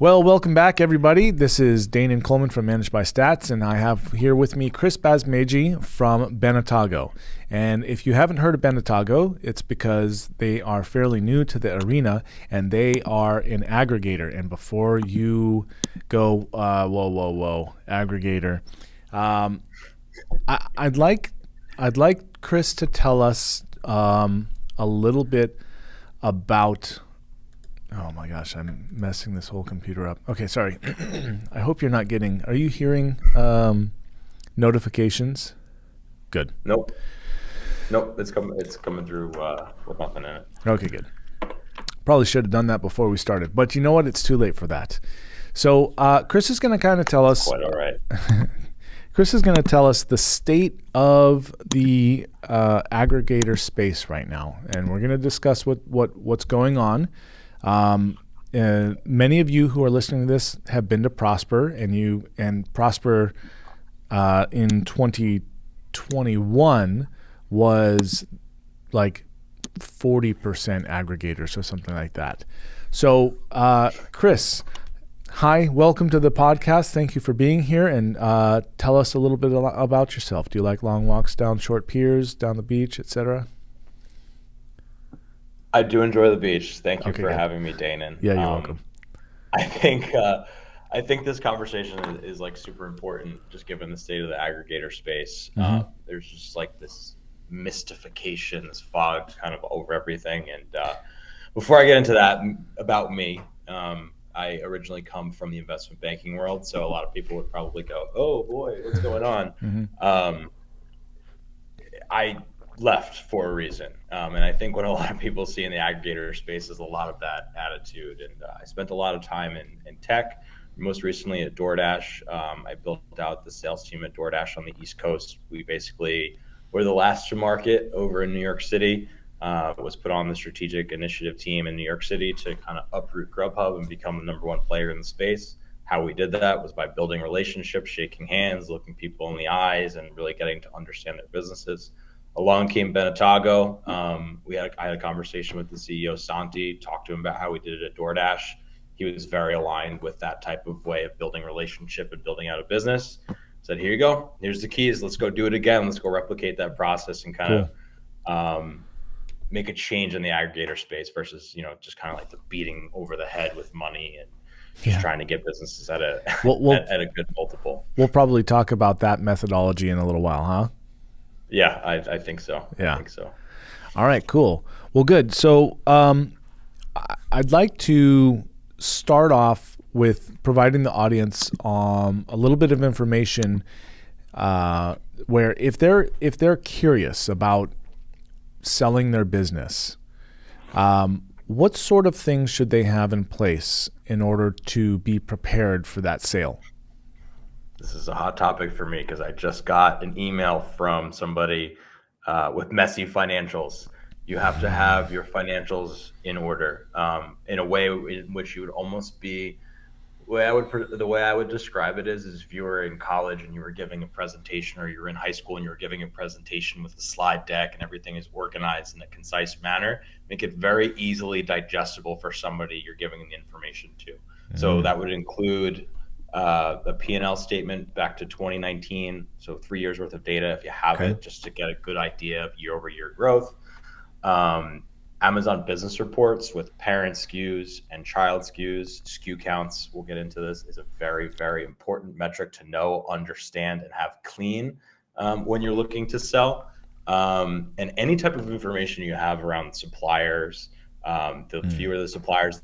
Well, welcome back, everybody. This is Dane and Coleman from Managed by Stats, and I have here with me Chris Basmeji from Benitago. And if you haven't heard of Benitago, it's because they are fairly new to the arena and they are an aggregator. And before you go, uh, whoa, whoa, whoa, aggregator, um, I, would like I'd like Chris to tell us um, a little bit about Oh my gosh, I'm messing this whole computer up. Okay, sorry. I hope you're not getting. Are you hearing um, notifications? Good. Nope. Nope. It's coming. It's coming through uh, with nothing in it. Okay, good. Probably should have done that before we started, but you know what? It's too late for that. So uh, Chris is going to kind of tell us. Quite all right. Chris is going to tell us the state of the uh, aggregator space right now, and we're going to discuss what what what's going on. Um, uh, many of you who are listening to this have been to Prosper, and you and Prosper uh, in 2021 was like 40% aggregators or something like that. So, uh, Chris, hi, welcome to the podcast. Thank you for being here, and uh, tell us a little bit about yourself. Do you like long walks down short piers, down the beach, etc.? I do enjoy the beach. Thank you okay, for having me, Danon. Yeah, you're um, welcome. I think uh, I think this conversation is, is, like super important, just given the state of the aggregator space. Mm-hmm. Uh, there's just like this mystification, this fog kind of over everything. And uh, before I get into that, about me, um, I originally come from the investment banking world, so a lot of people would probably go, "Oh boy, what's going on?" Mm-hmm. Um, I left for a reason. Um, and I think what a lot of people see in the aggregator space is a lot of that attitude. And uh, I spent a lot of time in, in tech, most recently at DoorDash. Um, I built out the sales team at DoorDash on the East Coast. We basically were the last to market over in New York City. Uh, was put on the strategic initiative team in New York City to kind of uproot Grubhub and become the number one player in the space. How we did that was by building relationships, shaking hands, looking people in the eyes, and really getting to understand their businesses along came Benitago. Um, we had I had a conversation with the CEO Santi, talked to him about how we did it at DoorDash. He was very aligned with that type of way of building relationship and building out a business. Said, "Here you go. Here's the keys. Let's go do it again. Let's go replicate that process and kind cool. of um, make a change in the aggregator space versus you know just kind of like the beating over the head with money and." Just yeah. trying to get businesses at a we'll, we'll, at, at a good multiple. We'll probably talk about that methodology in a little while, huh? Yeah, I, I think so. Yeah, I think so. All right, cool. Well, good. So, um, I'd like to start off with providing the audience um, a little bit of information uh, where if they're if they're curious about selling their business, um, what sort of things should they have in place in order to be prepared for that sale? This is a hot topic for me because I just got an email from somebody uh, with messy financials. You have to have your financials in order um, in a way in which you would almost be. The way I would the way I would describe it is, is if you were in college and you were giving a presentation, or you were in high school and you were giving a presentation with a slide deck and everything is organized in a concise manner, make it very easily digestible for somebody you're giving the information to. Mm-hmm. So that would include uh, a P&L statement back to 2019, so three years worth of data if you have okay. it, just to get a good idea of year-over-year growth. Um, Amazon business reports with parent SKUs and child SKUs, SKU counts. We'll get into this. Is a very, very important metric to know, understand, and have clean um, when you're looking to sell. Um, and any type of information you have around suppliers, um, the mm. fewer the suppliers,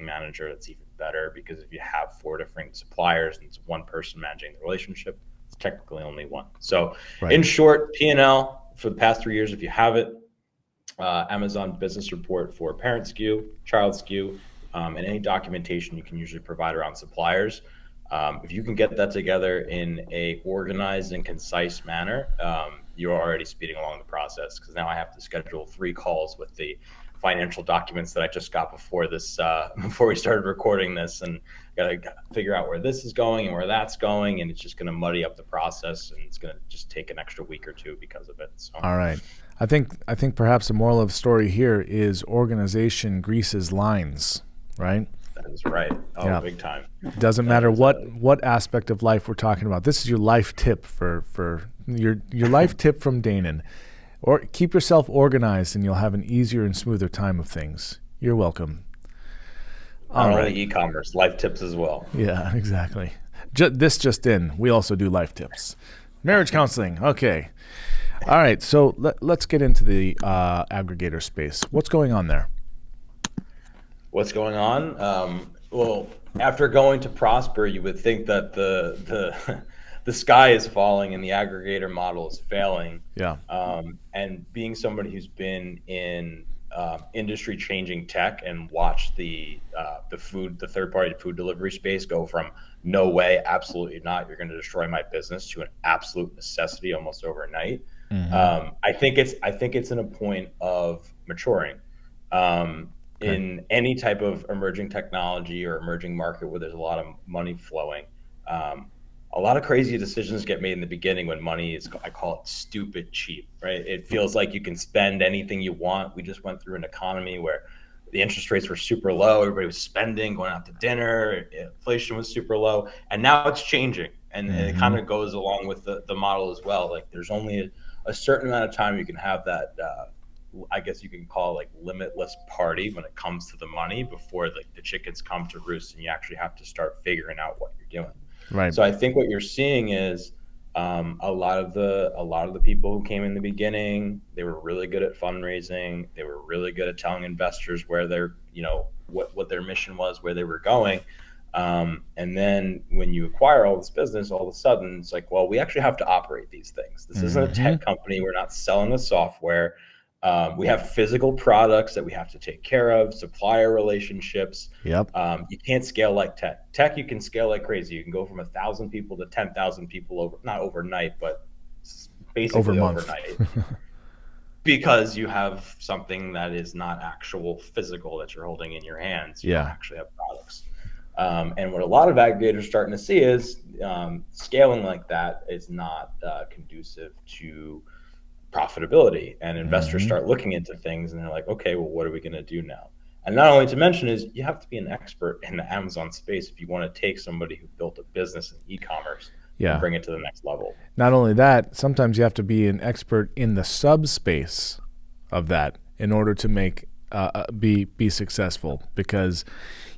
manager, that's even better because if you have four different suppliers and it's one person managing the relationship, it's technically only one. So, right. in short, P and L for the past three years, if you have it, uh, Amazon Business Report for parent SKU, child SKU, um, and any documentation you can usually provide around suppliers. Um, if you can get that together in a organized and concise manner, um, you're already speeding along the process because now I have to schedule three calls with the financial documents that I just got before this uh, before we started recording this, and got to figure out where this is going and where that's going, and it's just going to muddy up the process, and it's going to just take an extra week or two because of it. So. All right. I think I think perhaps the moral of the story here is organization greases lines, right? That is right? Oh, yeah. big time. Doesn't matter what what aspect of life we're talking about. This is your life tip for for your your life tip from Danon. Or keep yourself organized, and you'll have an easier and smoother time of things. You're welcome. Not only right. e-commerce, life tips as well. Yeah, exactly. Just, this just in, we also do life tips. Marriage counseling. Okay. All right. So let, us get into the uh, aggregator space. What's going on there? What's going on? Um, well, after going to Prosper, you would think that the the the sky is falling and the aggregator model is failing. Yeah. Um, and being somebody who's been in uh, industry changing tech and watched the uh, the food the third party food delivery space go from no way absolutely not you're going to destroy my business to an absolute necessity almost overnight mm-hmm. um, i think it's i think it's in a point of maturing um, okay. in any type of emerging technology or emerging market where there's a lot of money flowing um, a lot of crazy decisions get made in the beginning when money is i call it stupid cheap right? It feels like you can spend anything you want. We just went through an economy where the interest rates were super low. Everybody was spending going out to dinner. Inflation was super low. And now it's changing. And, mm-hmm. it kind of goes along with the, the model as well. Like there's only a, a certain amount of time you can have that uh, I guess you can call like limitless party when it comes to the money before like the chickens come to roost and you actually have to start figuring out what you're doing. Right. So I think what you're seeing is um, a lot of the a lot of the people who came in the beginning, they were really good at fundraising. They were really good at telling investors where their you know what what their mission was, where they were going. Um, and then when you acquire all this business, all of a sudden it's like, well, we actually have to operate these things. This mm-hmm. isn't a tech mm-hmm. company. We're not selling a software. Um, we have physical products that we have to take care of, supplier relationships. Yep. Um, you can't scale like tech. Tech, you can scale like crazy. You can go from a thousand people to ten thousand people over, not overnight, but basically Over overnight, because you have something that is not actual physical that you're holding in your hands. You yeah. actually have products. Um, and what a lot of aggregators are starting to see is um, scaling like that is not uh, conducive to profitability and investors mm-hmm. start looking into things and they're like okay well what are we going to do now and not only to mention is you have to be an expert in the amazon space if you want to take somebody who built a business in e-commerce yeah. and bring it to the next level not only that sometimes you have to be an expert in the subspace of that in order to make uh, uh be be successful because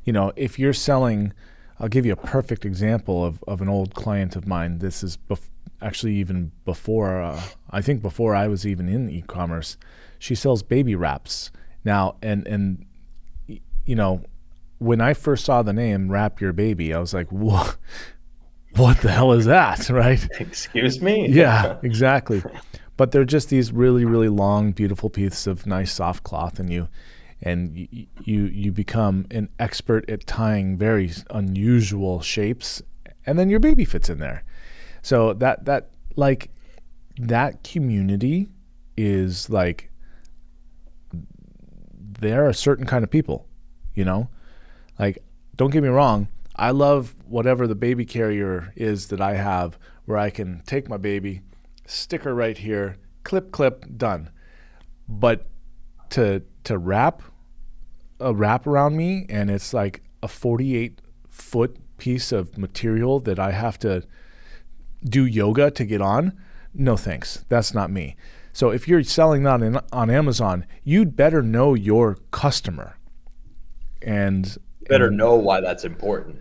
you know if you're selling I'll give you a perfect example of, of an old client of mine. This is bef- actually even before uh, I think before I was even in e-commerce. She sells baby wraps now, and and you know when I first saw the name Wrap Your Baby, I was like, what? What the hell is that, right? Excuse me. yeah, exactly. But they're just these really, really long, beautiful pieces of nice soft cloth, and you and you, you become an expert at tying very unusual shapes, and then your baby fits in there. So that that like that community is like they're a certain kind of people, you know? Like don't get me wrong, I love whatever the baby carrier is that I have where I can take my baby, stick her right here, clip clip, done. But to to wrap a wrap around me and it's like a 48 foot piece of material that I have to do yoga to get on, no thanks. That's not me. So if you're selling that in, on Amazon, you'd better know your customer. And better and, know why that's important.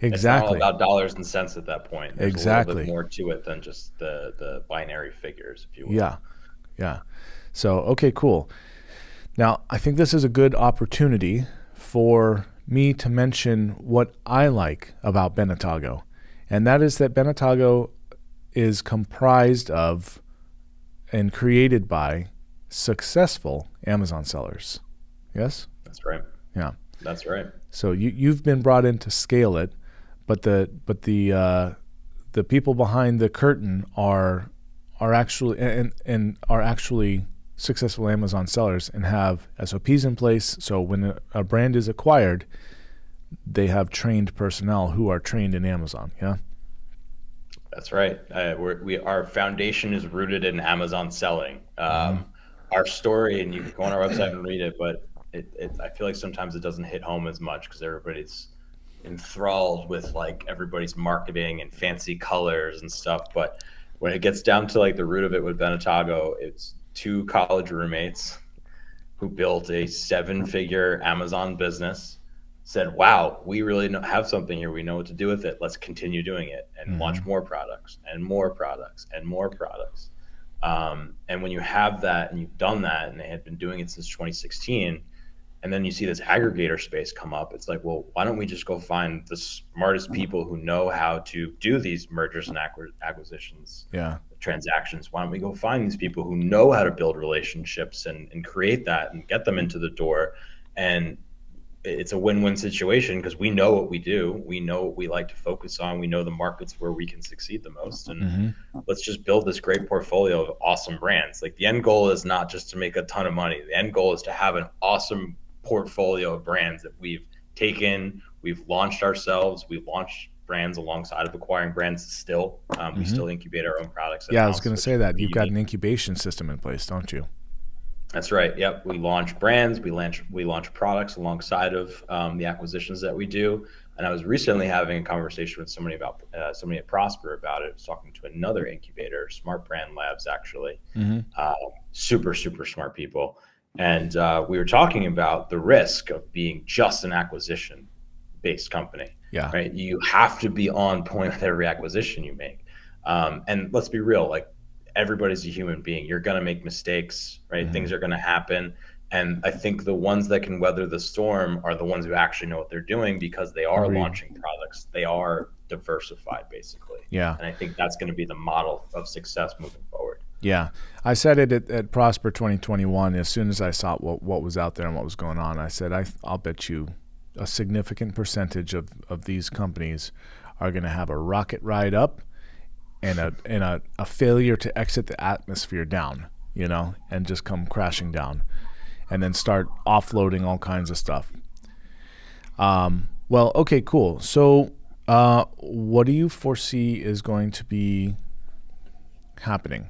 Exactly. It's not about dollars and cents at that point. There's exactly. A little bit more to it than just the the binary figures, if you will. Yeah. Yeah. So okay, cool. Now I think this is a good opportunity for me to mention what I like about Benitago, and that is that Benitago is comprised of and created by successful Amazon sellers. Yes? That's right. Yeah. That's right. So you you've been brought in to scale it, but the but the uh, the people behind the curtain are are actually and and are actually successful Amazon sellers and have SOPs in place. So when a, brand is acquired, they have trained personnel who are trained in Amazon. Yeah. That's right. Uh, we our foundation is rooted in Amazon selling. Um, mm-hmm. Our story, and you can go on our website and read it, but it, it, I feel like sometimes it doesn't hit home as much because everybody's enthralled with like everybody's marketing and fancy colors and stuff. But when it gets down to like the root of it with Benitago, it's two college roommates who built a seven figure Amazon business said, wow, we really know, have something here. We know what to do with it. Let's continue doing it and mm-hmm. launch more products and more products and more products. Um, and when you have that and you've done that, and they had been doing it since 2016, and then you see this aggregator space come up, it's like, well, why don't we just go find the smartest people who know how to do these mergers and acquisitions, yeah, transactions? Why don't we go find these people who know how to build relationships and, and create that and get them into the door? And it's a win-win situation because we know what we do we know what we like to focus on we know the markets where we can succeed the most and mm-hmm. let's just build this great portfolio of awesome brands like the end goal is not just to make a ton of money the end goal is to have an awesome portfolio of brands that we've taken we've launched ourselves we've launched brands alongside of acquiring brands still um, mm-hmm. we still incubate our own products yeah i was going to say that you've got an incubation system in place don't you that's right. Yep. We launch brands. We launch we launch products alongside of um, the acquisitions that we do. And I was recently having a conversation with somebody about uh, somebody at Prosper about it. I was talking to another incubator, Smart Brand Labs, actually. Mm-hmm. Uh, super super smart people. And uh, we were talking about the risk of being just an acquisition based company. Yeah. Right. You have to be on point with every acquisition you make. Um, and let's be real, like everybody's a human being. You're going to make mistakes, right? Mm-hmm. Things are going to happen. And I think the ones that can weather the storm are the ones who actually know what they're doing because they are Agreed. launching products. They are diversified, basically. Yeah. And I think that's going to be the model of success moving forward. Yeah. I said it at, at Prosper 2021 as soon as I saw what, what was out there and what was going on. I said, I, I'll bet you a significant percentage of, of these companies are going to have a rocket ride up and a and a, a failure to exit the atmosphere down, you know, and just come crashing down, and then start offloading all kinds of stuff. Um, well, okay, cool. So, uh, what do you foresee is going to be happening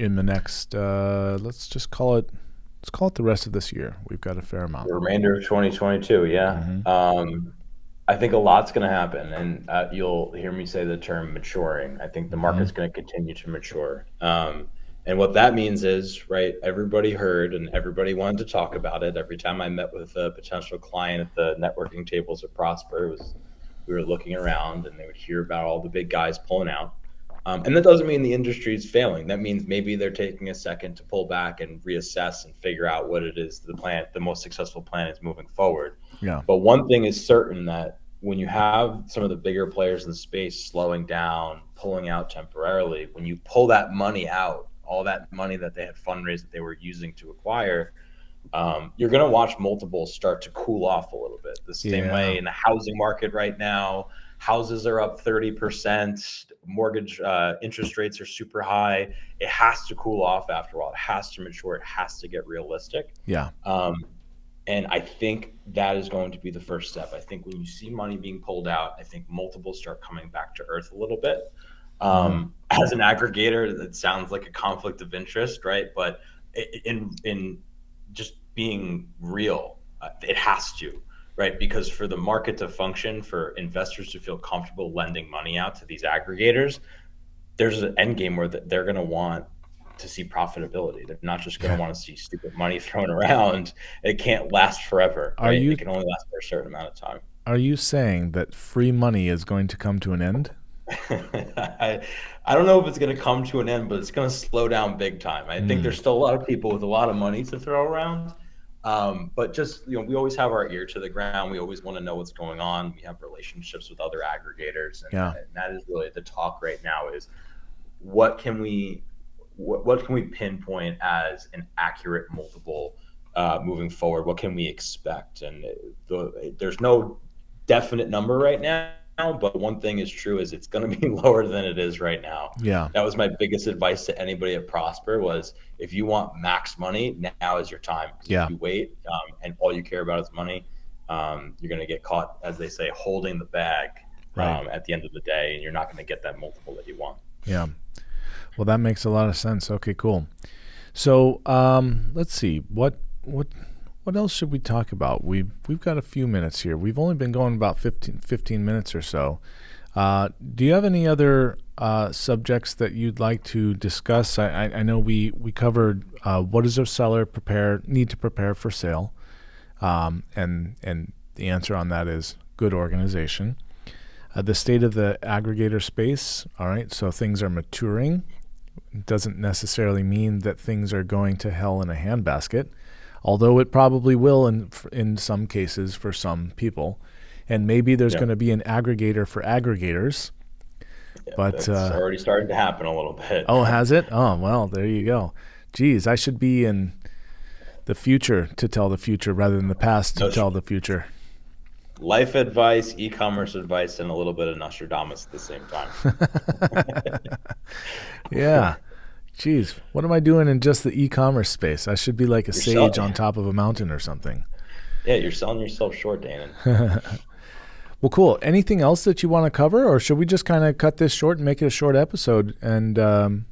in the next? Uh, let's just call it. Let's call it the rest of this year. We've got a fair amount. The remainder of 2022, yeah. Mm-hmm. Um, I think a lot's going to happen, and uh, you'll hear me say the term maturing. I think the mm-hmm. market's mm-hmm. going to continue to mature. Um, and what that means is, right, everybody heard and everybody wanted to talk about it. Every time I met with a potential client at the networking tables at Prosper, was we were looking around and they would hear about all the big guys pulling out. Um, and that doesn't mean the industry is failing. That means maybe they're taking a second to pull back and reassess and figure out what it is the plan, the most successful plan is moving forward. Yeah. But one thing is certain that when you have some of the bigger players in the space slowing down, pulling out temporarily, when you pull that money out, all that money that they had fundraised that they were using to acquire, um, you're going to watch multiples start to cool off a little bit. The same yeah. way in the housing market right now, houses are up 30%, mortgage uh, interest rates are super high. It has to cool off after a while. It has to mature. It has to get realistic. Yeah. Um, and I think that is going to be the first step. I think when you see money being pulled out, I think multiples start coming back to earth a little bit. Um, mm-hmm. as an aggregator, that sounds like a conflict of interest, right? But in in just being real, uh, it has to, right? Because for the market to function, for investors to feel comfortable lending money out to these aggregators, there's an end game where they're going to want to see profitability. They're not just going to want to see stupid money thrown around. It can't last forever. Are right? you, it can only last for a certain amount of time. Are you saying that free money is going to come to an end? I, I don't know if it's going to come to an end, but it's going to slow down big time. I mm. think there's still a lot of people with a lot of money to throw around. Um, but just you know, we always have our ear to the ground. We always want to know what's going on. We have relationships with other aggregators, and, yeah. and that is really the talk right now. Is what can we what, what can we pinpoint as an accurate multiple uh, moving forward? What can we expect? And the, there's no definite number right now, but one thing is true is it's going to be lower than it is right now. Yeah, that was my biggest advice to anybody at Prosper was if you want max money, now is your time. Yeah, if you wait um, and all you care about is money, um, you're going to get caught, as they say, holding the bag right. um, at the end of the day, and you're not going to get that multiple that you want. Yeah. Well, that makes a lot of sense. Okay, cool. So um, let's see what what what else should we talk about? We've we've got a few minutes here. We've only been going about 15, 15 minutes or so. Uh, do you have any other uh, subjects that you'd like to discuss? I, I, I know we we covered uh, what does a seller prepare need to prepare for sale, um, and and the answer on that is good organization. Uh, the state of the aggregator space. All right, so things are maturing. doesn't necessarily mean that things are going to hell in a handbasket, although it probably will in in some cases for some people and maybe there's going to be an aggregator for aggregators. Yeah, but it's uh, already starting to happen a little bit. Oh, has it? Oh, well, there you go. Geez, I should be in the future to tell the future rather than the past to no, tell the future. Life advice, e-commerce advice, and a little bit of Nostradamus at the same time. yeah. Jeez, what am I doing in just the e-commerce space? I should be like a You're sage on top of a mountain or something. Yeah, you're selling yourself short, Dan. Well, cool. Anything else that you want to cover, or should we just kind of cut this short and make it a short episode? And um,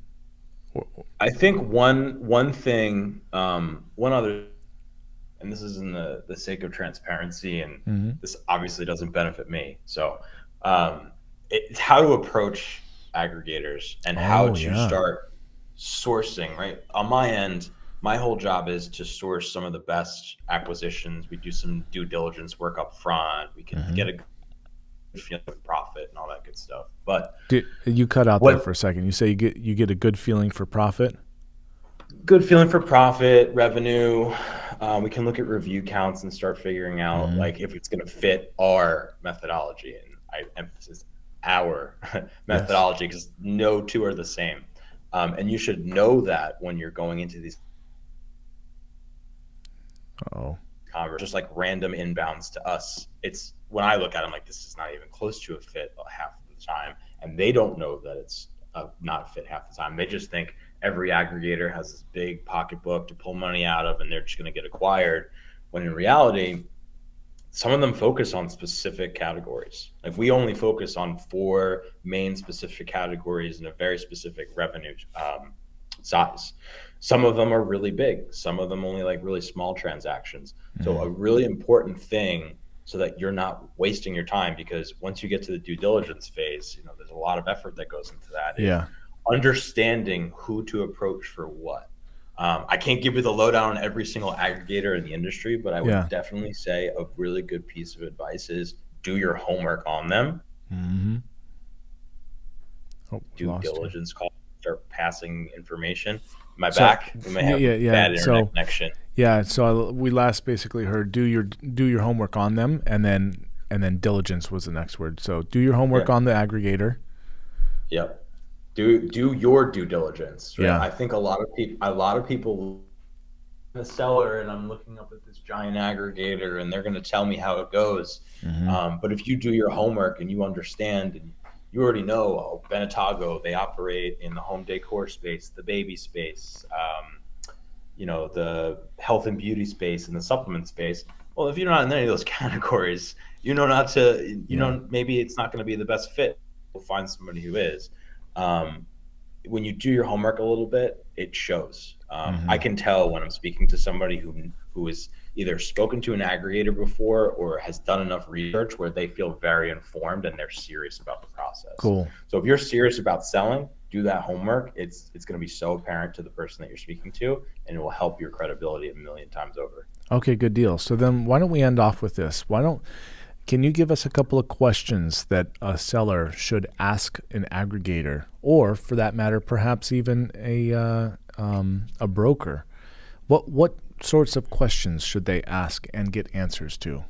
I think one one thing, um, one other, and this is in the the sake of transparency, and mm-hmm. this obviously doesn't benefit me. So, um, it's how to approach aggregators and oh, how to yeah. start sourcing. Right on my end, my whole job is to source some of the best acquisitions. We do some due diligence work up front. We can mm-hmm. get a feeling of profit and all that good stuff. But Did, you cut out what, there for a second. You say you get you get a good feeling for profit. Good feeling for profit, revenue. Um, we can look at review counts and start figuring out mm-hmm. like if it's going to fit our methodology. And I emphasize our methodology because yes. no two are the same. Um, and you should know that when you're going into these. Oh. Converse, just like random inbounds to us. It's when I look at them, like this is not even close to a fit half of the time, and they don't know that it's a not a fit half the time. They just think every aggregator has this big pocketbook to pull money out of, and they're just going to get acquired. When in reality, some of them focus on specific categories. Like we only focus on four main specific categories in a very specific revenue um, size. Some of them are really big. Some of them only like really small transactions. Mm-hmm. So a really important thing so that you're not wasting your time because once you get to the due diligence phase, you know, there's a lot of effort that goes into that. Yeah. Understanding who to approach for what. Um, I can't give you the lowdown on every single aggregator in the industry, but I would yeah. definitely say a really good piece of advice is do your homework on them. Mm-hmm. Oh, due diligence call, start passing information. My so, back, we may have yeah, yeah. bad internet so, connection. Yeah, so we last basically heard do your do your homework on them, and then and then diligence was the next word. So do your homework yeah. on the aggregator. Yep. Do do your due diligence. Right? Yeah. I think a lot of people a lot of people the seller and I'm looking up at this giant aggregator and they're going to tell me how it goes. Mm-hmm. Um, but if you do your homework and you understand and you already know oh, Benitago, they operate in the home decor space, the baby space. Um, you know the health and beauty space and the supplement space well if you're not in any of those categories you know not to you yeah. know maybe it's not going to be the best fit we'll find somebody who is um, when you do your homework a little bit it shows um, mm-hmm. i can tell when i'm speaking to somebody who who is either spoken to an aggregator before or has done enough research where they feel very informed and they're serious about the process cool so if you're serious about selling do that homework, it's it's going to be so apparent to the person that you're speaking to, and it will help your credibility a million times over. Okay, good deal. So then, why don't we end off with this? Why don't can you give us a couple of questions that a seller should ask an aggregator, or for that matter, perhaps even a uh, um, a broker? What what sorts of questions should they ask and get answers to?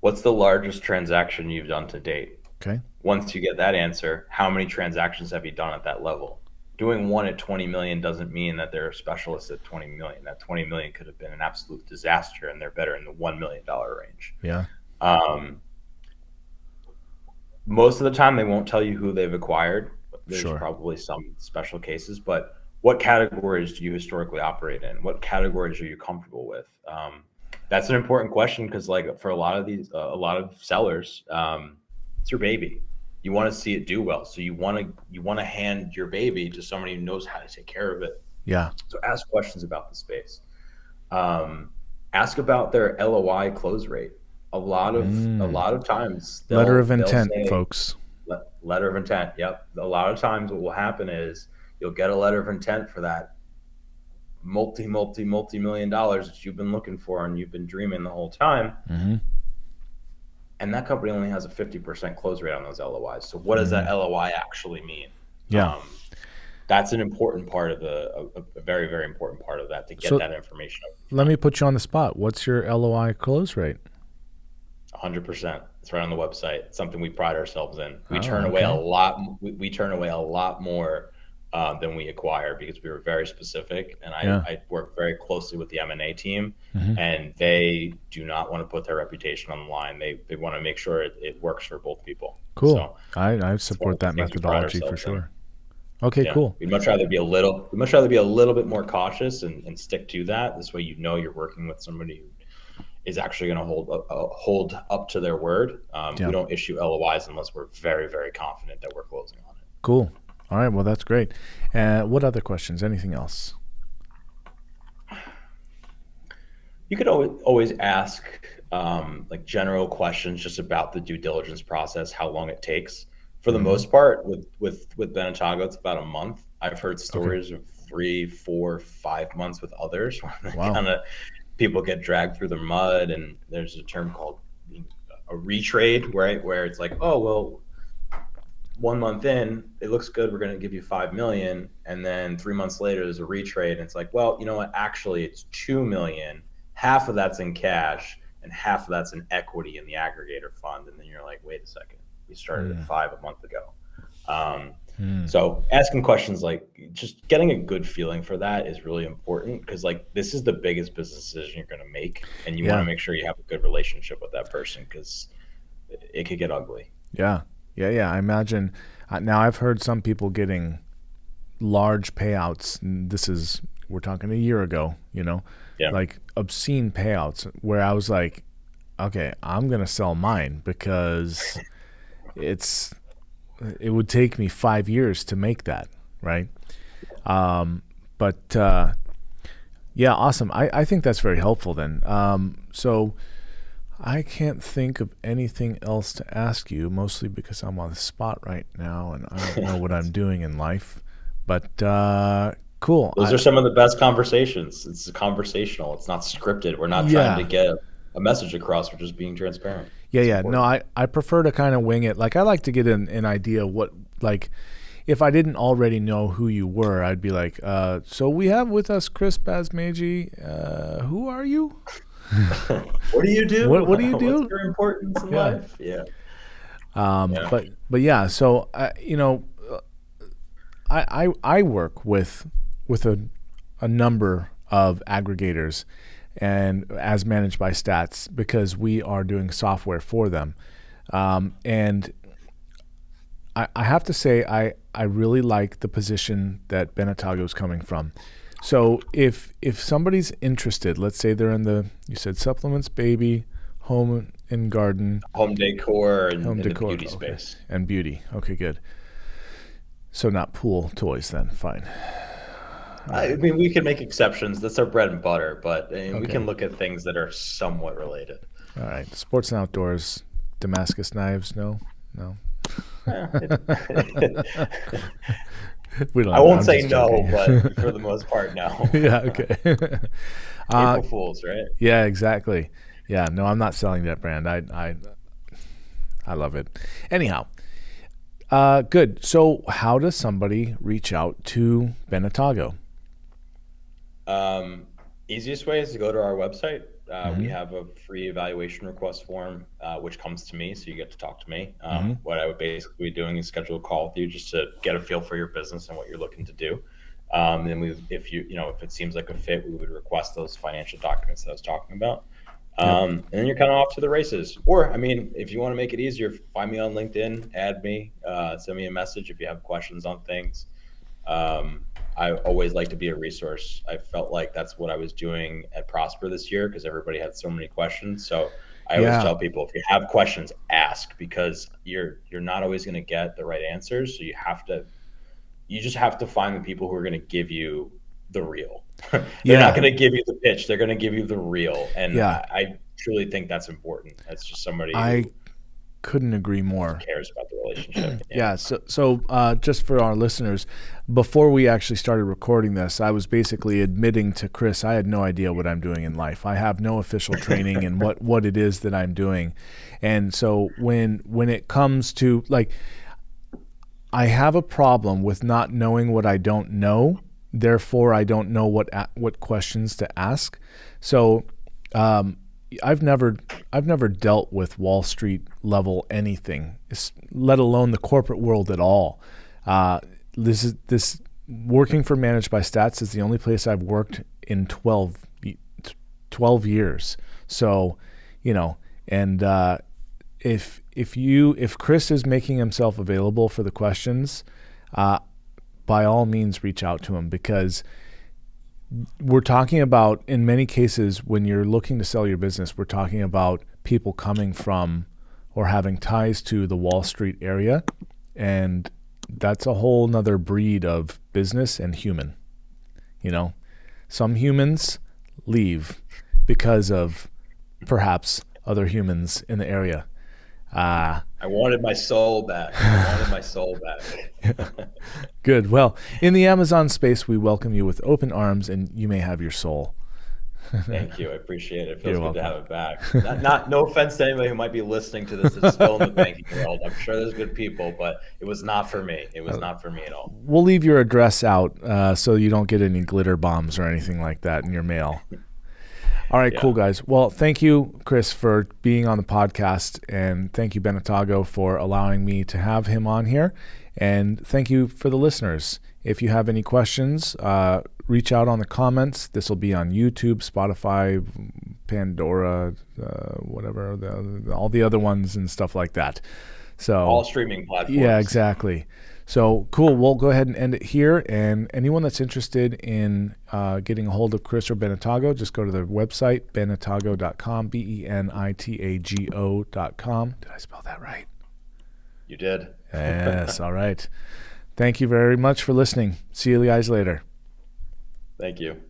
What's the largest transaction you've done to date? Okay. Once you get that answer, how many transactions have you done at that level? Doing one at 20 million doesn't mean that they're a specialist at 20 million. That 20 million could have been an absolute disaster and they're better in the $1 million range. Yeah. Um, most of the time, they won't tell you who they've acquired. There's sure. probably some special cases, but what categories do you historically operate in? What categories are you comfortable with? Um, that's an important question because, like, for a lot of these, uh, a lot of sellers, um, it's your baby. You want to see it do well. So you want to you want to hand your baby to somebody who knows how to take care of it. Yeah. So ask questions about the space. Um, ask about their LOI close rate. A lot of mm. a lot of times letter of intent, say, folks. letter of intent. Yep. A lot of times what will happen is you'll get a letter of intent for that multi multi multi million dollars that you've been looking for and you've been dreaming the whole time. Mm-hmm. And that company only has a 50% close rate on those LOIs. So what does mm-hmm. that LOI actually mean? Yeah. Um, that's an important part of the a, a, very very important part of that to get so that information. Let me put you on the spot. What's your LOI close rate? 100%. It's right on the website. It's something we pride ourselves in. We oh, turn okay. away a lot. We, we, turn away a lot more uh, than we acquire because we were very specific. And I, yeah. I work very closely with the M and A team, mm-hmm. and they do not want to put their reputation on the line. They they want to make sure it, it works for both people. Cool. So I, I support that methodology for sure. In. Okay, yeah. cool. We'd much rather be a little. We'd much rather be a little bit more cautious and, and stick to that. This way, you know you're working with somebody who is actually going to hold uh, hold up to their word. Um, yeah. We don't issue LOIs unless we're very very confident that we're closing on it. Cool. All right. Well, that's great. Uh, what other questions? Anything else? You could always always ask um, like general questions just about the due diligence process, how long it takes for the mm-hmm. most part with with with Benitago it's about a month i've heard stories okay. of three four five months with others wow. kind of people get dragged through the mud and there's a term called a retrade right where it's like oh well one month in it looks good we're going to give you five million and then three months later there's a retrade and it's like well you know what actually it's two million half of that's in cash and half of that's in equity in the aggregator fund and then you're like wait a second we started mm. at five a month ago. Um, mm. So asking questions like just getting a good feeling for that is really important because like this is the biggest business decision you're going to make, and you yeah. want to make sure you have a good relationship with that person because it could get ugly. Yeah, yeah, yeah. I imagine uh, now I've heard some people getting large payouts. This is we're talking a year ago, you know, yeah. like obscene payouts where I was like, okay, I'm gonna sell mine because it's it would take me five years to make that, right? Um, but uh, yeah, awesome. I, I think that's very helpful then. Um, so I can't think of anything else to ask you, mostly because I'm on the spot right now and I don't know what I'm doing in life. But uh, cool. Those I, are some of the best conversations. It's conversational. It's not scripted. We're not yeah. trying to get a message across. We're just being transparent. Yeah, yeah. No, I, I prefer to kind of wing it. Like I like to get an, an idea what like if I didn't already know who you were, I'd be like, uh, so we have with us Chris Basmeji. Uh, who are you? what do you do? What, what do you do? What's your importance in yeah. life? Yeah. Um, yeah. But but yeah, so uh, you know, I, I I work with with a a number of aggregators and as managed by Stats because we are doing software for them. Um, and I, I, have to say, I, I really like the position that Benitago is coming from. So if if somebody's interested, let's say they're in the you said supplements, baby, home and garden, home decor, and, home decor, beauty okay. space, and beauty. Okay, good. So not pool toys then. Fine. I mean, we can make exceptions. That's our bread and butter, but I mean, okay. we can look at things that are somewhat related. All right, sports and outdoors, Damascus knives. No, no. we don't. I won't say no, but for the most part, no. yeah. Okay. Uh, April Fools, right? Yeah. Exactly. Yeah. No, I'm not selling that brand. I I I love it. Anyhow. Uh, good. So, how does somebody reach out to Benitago? Um, easiest way is to go to our website. Uh, mm-hmm. We have a free evaluation request form, uh, which comes to me, so you get to talk to me. Um, mm-hmm. What I would basically be doing is schedule a call with you just to get a feel for your business and what you're looking to do. Um, and we, if you, you know, if it seems like a fit, we would request those financial documents that I was talking about. Um, yep. And then you're kind of off to the races. Or, I mean, if you want to make it easier, find me on LinkedIn, add me, uh, send me a message if you have questions on things. Um, I always like to be a resource. I felt like that's what I was doing at Prosper this year because everybody had so many questions. So I always yeah. tell people if you have questions, ask because you're you're not always going to get the right answers. So you have to you just have to find the people who are going to give you the real. They're Yeah. not going to give you the pitch. They're going to give you the real. And Yeah. I, I truly think that's important. That's just somebody I couldn't agree more. cares about the relationship. Yeah. So, so uh, just for our listeners, before we actually started recording this, I was basically admitting to Chris I had no idea what I'm doing in life. I have no official training in what what it is that I'm doing, and so when when it comes to like, I have a problem with not knowing what I don't know. Therefore, I don't know what what questions to ask. So. Um, I've never I've never dealt with Wall Street level anything, let alone the corporate world at all. Uh, this is this working for Managed by Stats is the only place I've worked in 12, 12 years. So, you know, and uh, if if you if Chris is making himself available for the questions, uh, by all means reach out to him because we're talking about in many cases when you're looking to sell your business we're talking about people coming from or having ties to the wall street area and that's a whole nother breed of business and human you know? Some humans leave because of perhaps other humans in the area. Uh, I wanted my soul back. I wanted my soul back. good well in the amazon space we welcome you with open arms and you may have your soul Thank you. I appreciate it. It feels You're good to have it back. Not, not no offense to anybody who might be listening to this that's still in the banking world. I'm sure there's good people, but it was not for me. It was not for me at all. we'll leave your address out uh, so you don't get any glitter bombs or anything like that in your mail. All right, Yeah. cool guys. Well, thank you, Chris, for being on the podcast, and thank you, Benitago, for allowing me to have him on here. And thank you for the listeners. If you have any questions, uh, reach out on the comments. This will be on YouTube, Spotify, Pandora, uh, whatever, the, all the other ones and stuff like that. So All streaming platforms. yeah, exactly. So cool. We'll go ahead and end it here. And anyone that's interested in uh, getting a hold of Chris or Benitago, just go to their website, benitago.com, B E N I T A G O.com. Did I spell that right? You did. Yes. All right. Thank you very much for listening. See you guys later. Thank you.